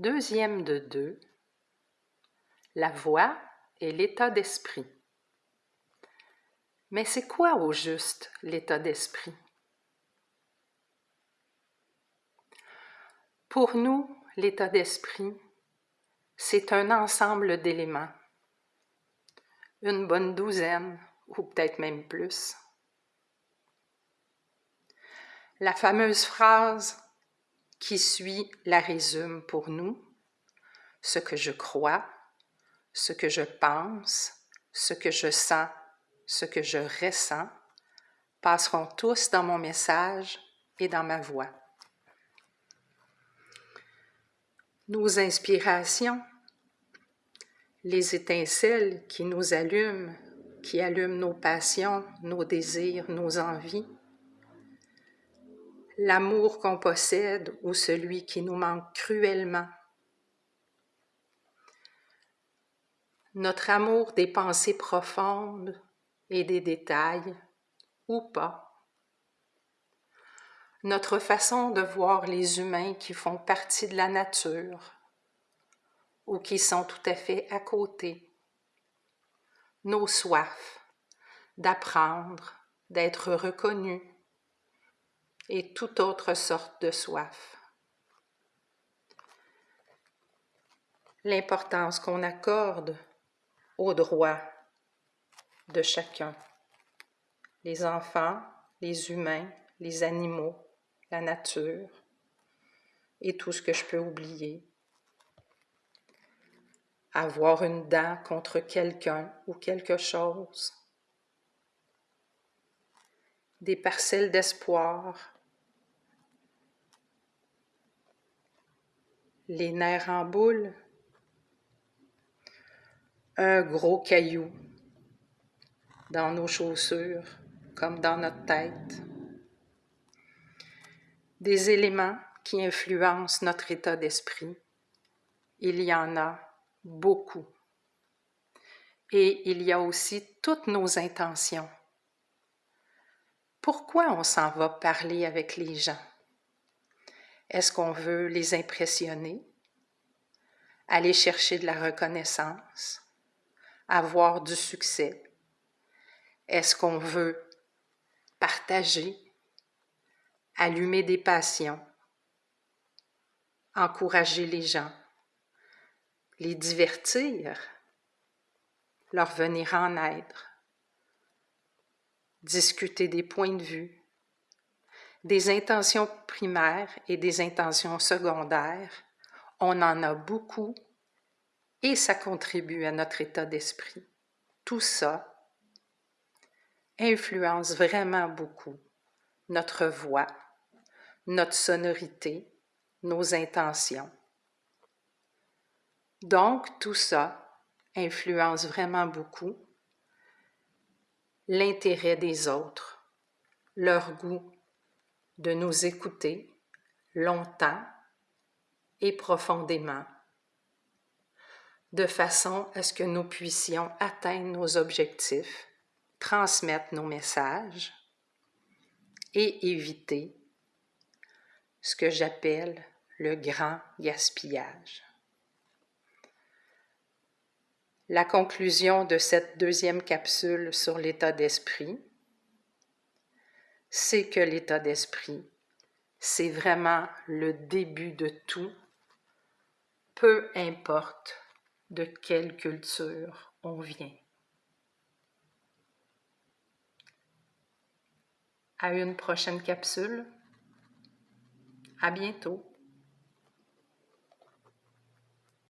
Deuxième de deux, la voix et l'état d'esprit. Mais c'est quoi au juste l'état d'esprit? Pour nous, l'état d'esprit, c'est un ensemble d'éléments, une bonne douzaine ou peut-être même plus. La fameuse phrase qui suit la résume pour nous, ce que je crois, ce que je pense, ce que je sens, ce que je ressens, passeront tous dans mon message et dans ma voix. Nos inspirations, les étincelles qui nous allument, qui allument nos passions, nos désirs, nos envies, l'amour qu'on possède ou celui qui nous manque cruellement. Notre amour des pensées profondes et des détails, ou pas. Notre façon de voir les humains qui font partie de la nature ou qui sont tout à fait à côté. Nos soifs d'apprendre, d'être reconnus, et toute autre sorte de soif. L'importance qu'on accorde aux droits de chacun, les enfants, les humains, les animaux, la nature et tout ce que je peux oublier. Avoir une dent contre quelqu'un ou quelque chose. Des parcelles d'espoir les nerfs en boule, un gros caillou dans nos chaussures comme dans notre tête, des éléments qui influencent notre état d'esprit. Il y en a beaucoup. Et il y a aussi toutes nos intentions. Pourquoi on s'en va parler avec les gens? Est-ce qu'on veut les impressionner, aller chercher de la reconnaissance, avoir du succès? Est-ce qu'on veut partager, allumer des passions, encourager les gens, les divertir, leur venir en aide, discuter des points de vue, des intentions primaires et des intentions secondaires, on en a beaucoup et ça contribue à notre état d'esprit. Tout ça influence vraiment beaucoup notre voix, notre sonorité, nos intentions. Donc, tout ça influence vraiment beaucoup l'intérêt des autres, leur goût de nous écouter longtemps et profondément, de façon à ce que nous puissions atteindre nos objectifs, transmettre nos messages et éviter ce que j'appelle le grand gaspillage. La conclusion de cette deuxième capsule sur l'état d'esprit c'est que l'état d'esprit, c'est vraiment le début de tout, peu importe de quelle culture on vient. À une prochaine capsule. À bientôt.